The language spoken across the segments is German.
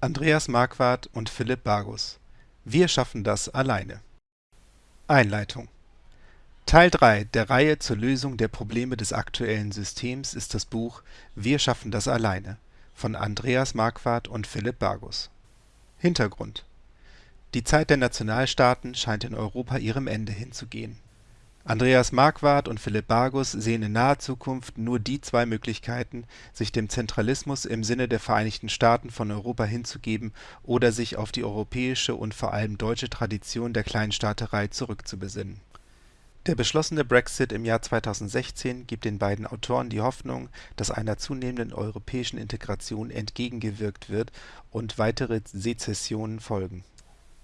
Andreas Marquardt und Philipp Bargus. Wir schaffen das alleine. Einleitung Teil 3 der Reihe zur Lösung der Probleme des aktuellen Systems ist das Buch Wir schaffen das alleine von Andreas Marquardt und Philipp Bargus. Hintergrund Die Zeit der Nationalstaaten scheint in Europa ihrem Ende hinzugehen Andreas Marquardt und Philipp Bargus sehen in naher Zukunft nur die zwei Möglichkeiten, sich dem Zentralismus im Sinne der Vereinigten Staaten von Europa hinzugeben oder sich auf die europäische und vor allem deutsche Tradition der Kleinstaaterei zurückzubesinnen. Der beschlossene Brexit im Jahr 2016 gibt den beiden Autoren die Hoffnung, dass einer zunehmenden europäischen Integration entgegengewirkt wird und weitere Sezessionen folgen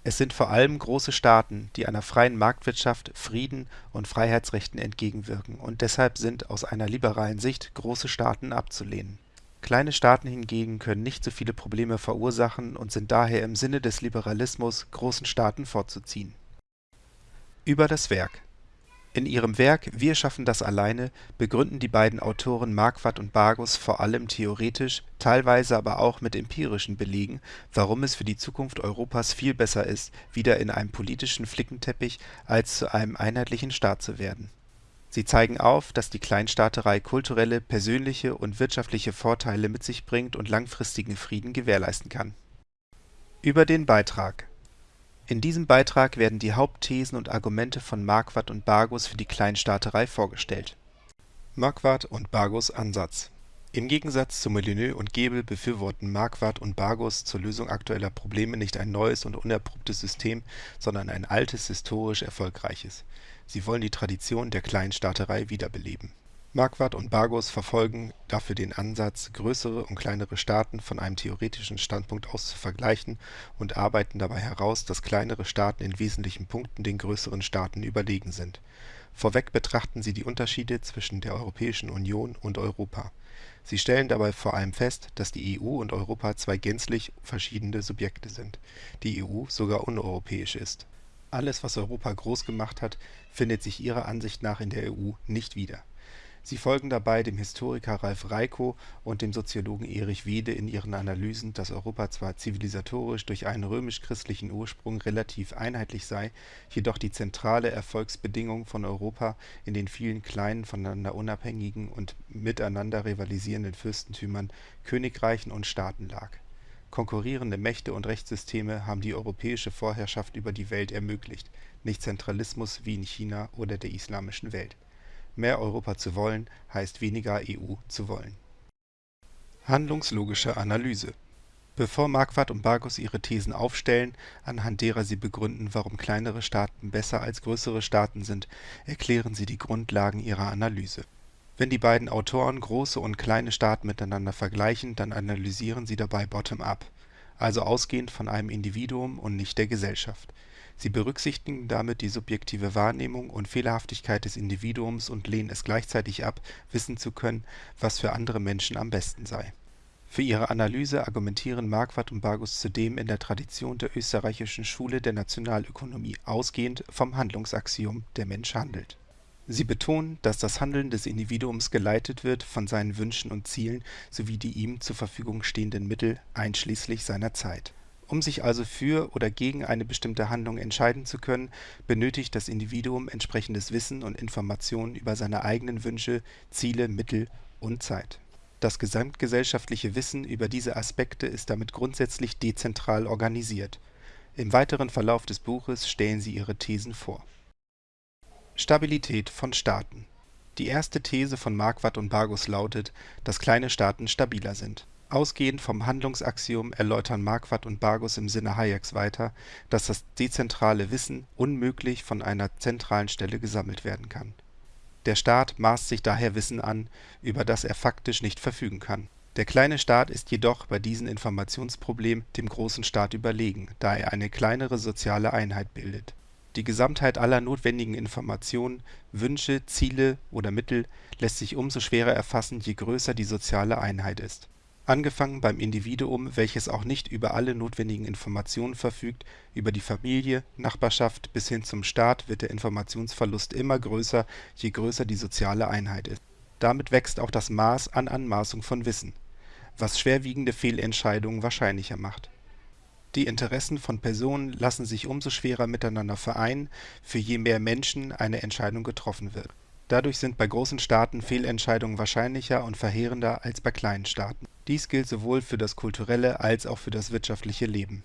es sind vor allem große Staaten, die einer freien Marktwirtschaft, Frieden und Freiheitsrechten entgegenwirken, und deshalb sind aus einer liberalen Sicht große Staaten abzulehnen. Kleine Staaten hingegen können nicht so viele Probleme verursachen und sind daher im Sinne des Liberalismus großen Staaten vorzuziehen. Über das Werk in ihrem Werk Wir schaffen das alleine begründen die beiden Autoren Marquardt und Bargus vor allem theoretisch, teilweise aber auch mit empirischen Belegen, warum es für die Zukunft Europas viel besser ist, wieder in einem politischen Flickenteppich als zu einem einheitlichen Staat zu werden. Sie zeigen auf, dass die Kleinstaaterei kulturelle, persönliche und wirtschaftliche Vorteile mit sich bringt und langfristigen Frieden gewährleisten kann. Über den Beitrag in diesem Beitrag werden die Hauptthesen und Argumente von Marquardt und Bargus für die Kleinstaaterei vorgestellt. Marquardt und Bargus Ansatz Im Gegensatz zu Molyneux und Gebel befürworten Marquardt und Bargus zur Lösung aktueller Probleme nicht ein neues und unerprobtes System, sondern ein altes, historisch erfolgreiches. Sie wollen die Tradition der Kleinstaaterei wiederbeleben Marquardt und Bargus verfolgen dafür den Ansatz, größere und kleinere Staaten von einem theoretischen Standpunkt aus zu vergleichen und arbeiten dabei heraus, dass kleinere Staaten in wesentlichen Punkten den größeren Staaten überlegen sind. Vorweg betrachten sie die Unterschiede zwischen der Europäischen Union und Europa. Sie stellen dabei vor allem fest, dass die EU und Europa zwei gänzlich verschiedene Subjekte sind, die EU sogar uneuropäisch ist. Alles, was Europa groß gemacht hat, findet sich ihrer Ansicht nach in der EU nicht wieder Sie folgen dabei dem Historiker Ralf Reikow und dem Soziologen Erich Wede in ihren Analysen, dass Europa zwar zivilisatorisch durch einen römisch-christlichen Ursprung relativ einheitlich sei, jedoch die zentrale Erfolgsbedingung von Europa in den vielen kleinen, voneinander unabhängigen und miteinander rivalisierenden Fürstentümern, Königreichen und Staaten lag. Konkurrierende Mächte und Rechtssysteme haben die europäische Vorherrschaft über die Welt ermöglicht, nicht Zentralismus wie in China oder der islamischen Welt Mehr Europa zu wollen, heißt weniger EU zu wollen. Handlungslogische Analyse Bevor Marquardt und Bargus ihre Thesen aufstellen, anhand derer sie begründen, warum kleinere Staaten besser als größere Staaten sind, erklären sie die Grundlagen ihrer Analyse. Wenn die beiden Autoren große und kleine Staaten miteinander vergleichen, dann analysieren sie dabei bottom-up, also ausgehend von einem Individuum und nicht der Gesellschaft Sie berücksichtigen damit die subjektive Wahrnehmung und Fehlerhaftigkeit des Individuums und lehnen es gleichzeitig ab, wissen zu können, was für andere Menschen am besten sei. Für ihre Analyse argumentieren Marquardt und Bargus zudem in der Tradition der österreichischen Schule der Nationalökonomie ausgehend vom Handlungsaxiom „ Der Mensch handelt “. Sie betonen, dass das Handeln des Individuums geleitet wird von seinen Wünschen und Zielen sowie die ihm zur Verfügung stehenden Mittel einschließlich seiner Zeit um sich also für oder gegen eine bestimmte Handlung entscheiden zu können, benötigt das Individuum entsprechendes Wissen und Informationen über seine eigenen Wünsche, Ziele, Mittel und Zeit. Das gesamtgesellschaftliche Wissen über diese Aspekte ist damit grundsätzlich dezentral organisiert. Im weiteren Verlauf des Buches stellen sie ihre Thesen vor. Stabilität von Staaten Die erste These von Marquardt und Bargus lautet, dass kleine Staaten stabiler sind Ausgehend vom Handlungsaxiom erläutern Marquardt und Bargus im Sinne Hayeks weiter, dass das dezentrale Wissen unmöglich von einer zentralen Stelle gesammelt werden kann. Der Staat maßt sich daher Wissen an, über das er faktisch nicht verfügen kann. Der kleine Staat ist jedoch bei diesem Informationsproblem dem großen Staat überlegen, da er eine kleinere soziale Einheit bildet. Die Gesamtheit aller notwendigen Informationen, Wünsche, Ziele oder Mittel lässt sich umso schwerer erfassen, je größer die soziale Einheit ist Angefangen beim Individuum, welches auch nicht über alle notwendigen Informationen verfügt, über die Familie, Nachbarschaft bis hin zum Staat wird der Informationsverlust immer größer, je größer die soziale Einheit ist. Damit wächst auch das Maß an Anmaßung von Wissen, was schwerwiegende Fehlentscheidungen wahrscheinlicher macht. Die Interessen von Personen lassen sich umso schwerer miteinander vereinen, für je mehr Menschen eine Entscheidung getroffen wird. Dadurch sind bei großen Staaten Fehlentscheidungen wahrscheinlicher und verheerender als bei kleinen Staaten. Dies gilt sowohl für das kulturelle als auch für das wirtschaftliche Leben.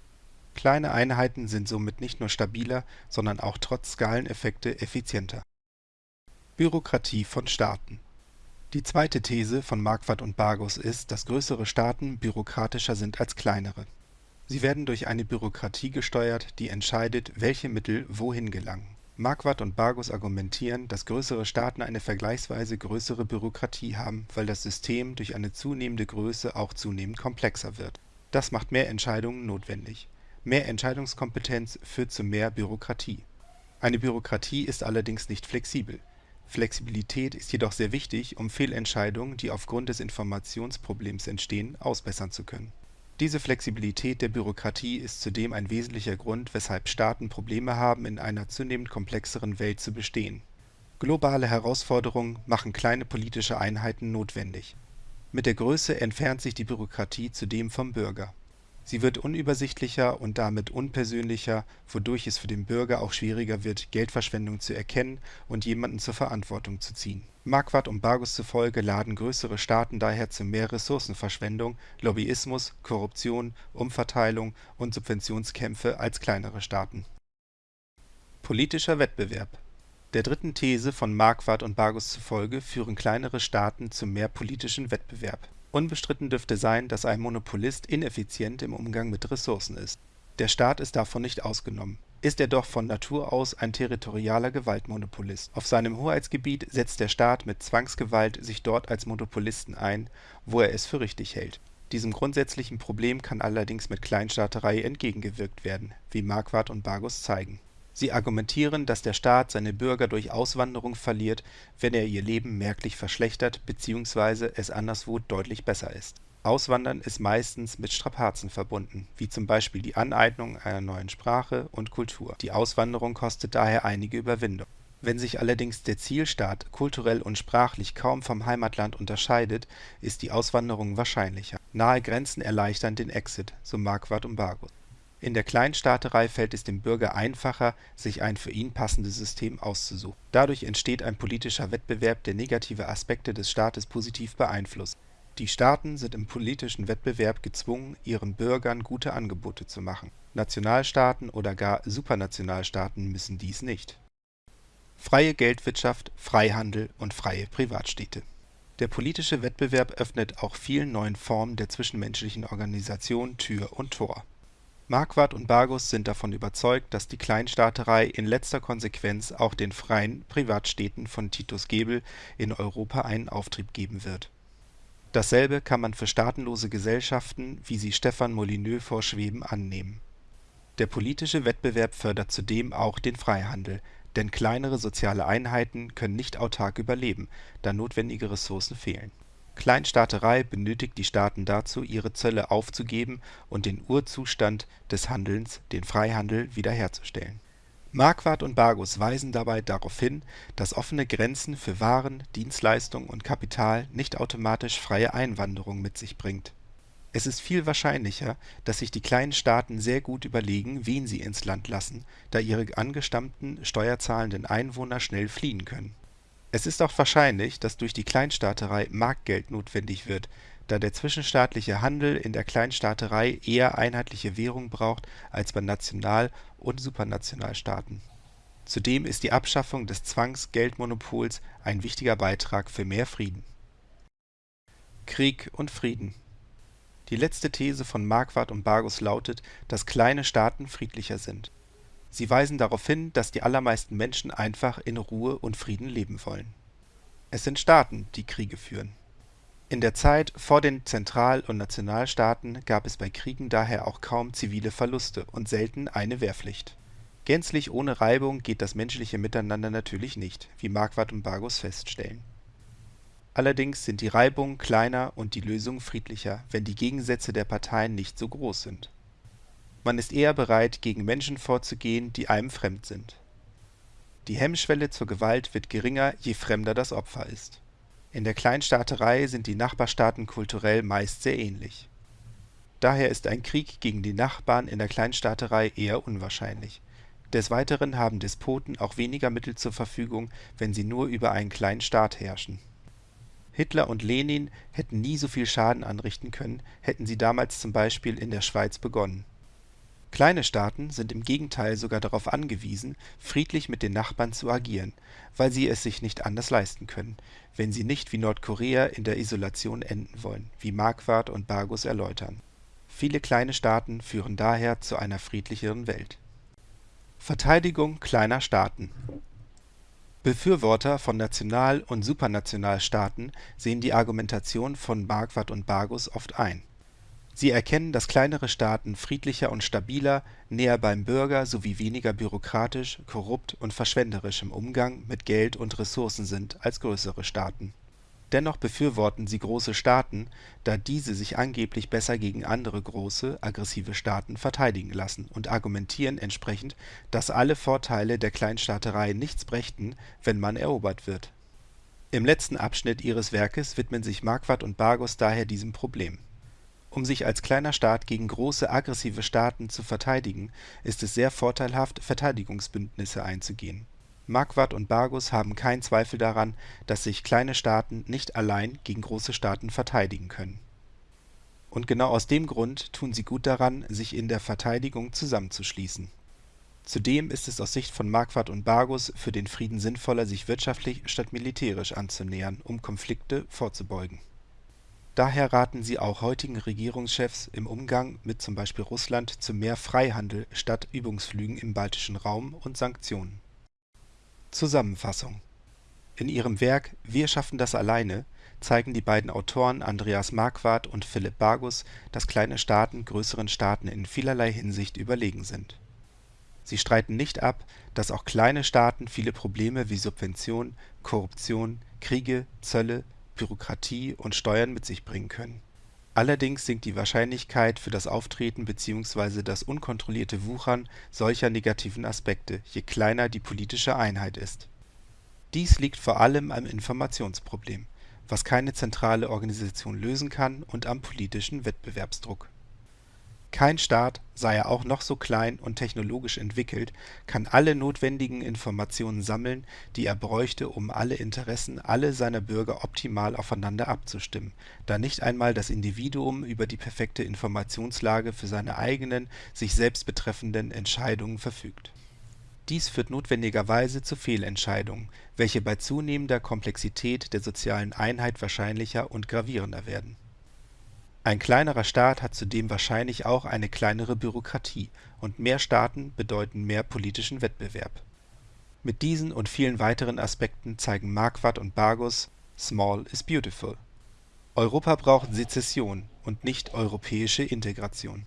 Kleine Einheiten sind somit nicht nur stabiler, sondern auch trotz Skaleneffekte effizienter. Bürokratie von Staaten Die zweite These von Marquardt und Bargus ist, dass größere Staaten bürokratischer sind als kleinere. Sie werden durch eine Bürokratie gesteuert, die entscheidet, welche Mittel wohin gelangen Marquardt und Bargus argumentieren, dass größere Staaten eine vergleichsweise größere Bürokratie haben, weil das System durch eine zunehmende Größe auch zunehmend komplexer wird. Das macht mehr Entscheidungen notwendig. Mehr Entscheidungskompetenz führt zu mehr Bürokratie. Eine Bürokratie ist allerdings nicht flexibel. Flexibilität ist jedoch sehr wichtig, um Fehlentscheidungen, die aufgrund des Informationsproblems entstehen, ausbessern zu können diese Flexibilität der Bürokratie ist zudem ein wesentlicher Grund, weshalb Staaten Probleme haben, in einer zunehmend komplexeren Welt zu bestehen. Globale Herausforderungen machen kleine politische Einheiten notwendig. Mit der Größe entfernt sich die Bürokratie zudem vom Bürger Sie wird unübersichtlicher und damit unpersönlicher, wodurch es für den Bürger auch schwieriger wird, Geldverschwendung zu erkennen und jemanden zur Verantwortung zu ziehen. Marquardt und Bargus zufolge laden größere Staaten daher zu mehr Ressourcenverschwendung, Lobbyismus, Korruption, Umverteilung und Subventionskämpfe als kleinere Staaten. Politischer Wettbewerb Der dritten These von Marquardt und Bargus zufolge führen kleinere Staaten zu mehr politischen Wettbewerb Unbestritten dürfte sein, dass ein Monopolist ineffizient im Umgang mit Ressourcen ist. Der Staat ist davon nicht ausgenommen, ist er doch von Natur aus ein territorialer Gewaltmonopolist. Auf seinem Hoheitsgebiet setzt der Staat mit Zwangsgewalt sich dort als Monopolisten ein, wo er es für richtig hält. Diesem grundsätzlichen Problem kann allerdings mit Kleinstaaterei entgegengewirkt werden, wie Marquardt und Bargus zeigen Sie argumentieren, dass der Staat seine Bürger durch Auswanderung verliert, wenn er ihr Leben merklich verschlechtert bzw. es anderswo deutlich besser ist. Auswandern ist meistens mit Strapazen verbunden, wie zum Beispiel die Aneignung einer neuen Sprache und Kultur. Die Auswanderung kostet daher einige Überwindung. Wenn sich allerdings der Zielstaat kulturell und sprachlich kaum vom Heimatland unterscheidet, ist die Auswanderung wahrscheinlicher. Nahe Grenzen erleichtern den Exit, so Marquardt und Bargus in der Kleinstaaterei fällt es dem Bürger einfacher, sich ein für ihn passendes System auszusuchen. Dadurch entsteht ein politischer Wettbewerb, der negative Aspekte des Staates positiv beeinflusst. Die Staaten sind im politischen Wettbewerb gezwungen, ihren Bürgern gute Angebote zu machen. Nationalstaaten oder gar Supranationalstaaten müssen dies nicht. Freie Geldwirtschaft, Freihandel und freie Privatstädte Der politische Wettbewerb öffnet auch vielen neuen Formen der zwischenmenschlichen Organisation Tür und Tor Marquardt und Bargus sind davon überzeugt, dass die Kleinstaaterei in letzter Konsequenz auch den freien Privatstädten von Titus Gebel in Europa einen Auftrieb geben wird. Dasselbe kann man für staatenlose Gesellschaften, wie sie Stefan Molyneux vorschweben, annehmen. Der politische Wettbewerb fördert zudem auch den Freihandel, denn kleinere soziale Einheiten können nicht autark überleben, da notwendige Ressourcen fehlen Kleinstaaterei benötigt die Staaten dazu, ihre Zölle aufzugeben und den Urzustand des Handelns, den Freihandel, wiederherzustellen. Marquardt und Bargus weisen dabei darauf hin, dass offene Grenzen für Waren, Dienstleistungen und Kapital nicht automatisch freie Einwanderung mit sich bringt. Es ist viel wahrscheinlicher, dass sich die kleinen Staaten sehr gut überlegen, wen sie ins Land lassen, da ihre angestammten steuerzahlenden Einwohner schnell fliehen können es ist auch wahrscheinlich, dass durch die Kleinstaaterei Marktgeld notwendig wird, da der zwischenstaatliche Handel in der Kleinstaaterei eher einheitliche Währung braucht als bei National und Supranationalstaaten. Zudem ist die Abschaffung des Zwangsgeldmonopols ein wichtiger Beitrag für mehr Frieden. Krieg und Frieden Die letzte These von Marquardt und Bargus lautet, dass kleine Staaten friedlicher sind Sie weisen darauf hin, dass die allermeisten Menschen einfach in Ruhe und Frieden leben wollen. Es sind Staaten, die Kriege führen. In der Zeit vor den Zentral und Nationalstaaten gab es bei Kriegen daher auch kaum zivile Verluste und selten eine Wehrpflicht. Gänzlich ohne Reibung geht das menschliche Miteinander natürlich nicht, wie Marquardt und Bargus feststellen. Allerdings sind die Reibungen kleiner und die Lösungen friedlicher, wenn die Gegensätze der Parteien nicht so groß sind man ist eher bereit, gegen Menschen vorzugehen, die einem fremd sind. Die Hemmschwelle zur Gewalt wird geringer, je fremder das Opfer ist. In der Kleinstaaterei sind die Nachbarstaaten kulturell meist sehr ähnlich. Daher ist ein Krieg gegen die Nachbarn in der Kleinstaaterei eher unwahrscheinlich. Des Weiteren haben Despoten auch weniger Mittel zur Verfügung, wenn sie nur über einen kleinen Staat herrschen. Hitler und Lenin hätten nie so viel Schaden anrichten können, hätten sie damals zum Beispiel in der Schweiz begonnen. Kleine Staaten sind im Gegenteil sogar darauf angewiesen, friedlich mit den Nachbarn zu agieren, weil sie es sich nicht anders leisten können, wenn sie nicht wie Nordkorea in der Isolation enden wollen, wie Marquardt und Bargus erläutern. Viele kleine Staaten führen daher zu einer friedlicheren Welt Verteidigung kleiner Staaten Befürworter von National und Supranationalstaaten sehen die Argumentation von Marquardt und Bargus oft ein. Sie erkennen, dass kleinere Staaten friedlicher und stabiler, näher beim Bürger sowie weniger bürokratisch, korrupt und verschwenderisch im Umgang mit Geld und Ressourcen sind als größere Staaten Dennoch befürworten sie große Staaten, da diese sich angeblich besser gegen andere große, aggressive Staaten verteidigen lassen und argumentieren entsprechend, dass alle Vorteile der Kleinstaaterei nichts brächten, wenn man erobert wird. Im letzten Abschnitt ihres Werkes widmen sich Marquardt und Bargus daher diesem Problem. Um sich als kleiner Staat gegen große, aggressive Staaten zu verteidigen, ist es sehr vorteilhaft, Verteidigungsbündnisse einzugehen Marquardt und Bargus haben keinen Zweifel daran, dass sich kleine Staaten nicht allein gegen große Staaten verteidigen können. Und genau aus dem Grund tun sie gut daran, sich in der Verteidigung zusammenzuschließen. Zudem ist es aus Sicht von Marquardt und Bargus für den Frieden sinnvoller, sich wirtschaftlich statt militärisch anzunähern, um Konflikte vorzubeugen. Daher raten sie auch heutigen Regierungschefs im Umgang mit zum Beispiel Russland zu mehr Freihandel statt Übungsflügen im baltischen Raum und Sanktionen Zusammenfassung In ihrem Werk Wir schaffen das alleine zeigen die beiden Autoren Andreas Marquardt und Philipp Bargus, dass kleine Staaten größeren Staaten in vielerlei Hinsicht überlegen sind. Sie streiten nicht ab, dass auch kleine Staaten viele Probleme wie Subvention, Korruption, Kriege, Zölle, Bürokratie und Steuern mit sich bringen können. Allerdings sinkt die Wahrscheinlichkeit für das Auftreten bzw. das unkontrollierte Wuchern solcher negativen Aspekte, je kleiner die politische Einheit ist. Dies liegt vor allem am Informationsproblem, was keine zentrale Organisation lösen kann und am politischen Wettbewerbsdruck kein Staat, sei er auch noch so klein und technologisch entwickelt, kann alle notwendigen Informationen sammeln, die er bräuchte, um alle Interessen alle seiner Bürger optimal aufeinander abzustimmen, da nicht einmal das Individuum über die perfekte Informationslage für seine eigenen, sich selbst betreffenden Entscheidungen verfügt. Dies führt notwendigerweise zu Fehlentscheidungen, welche bei zunehmender Komplexität der sozialen Einheit wahrscheinlicher und gravierender werden ein kleinerer Staat hat zudem wahrscheinlich auch eine kleinere Bürokratie, und mehr Staaten bedeuten mehr politischen Wettbewerb. Mit diesen und vielen weiteren Aspekten zeigen Marquardt und Bargus Small is beautiful. Europa braucht Sezession und nicht europäische Integration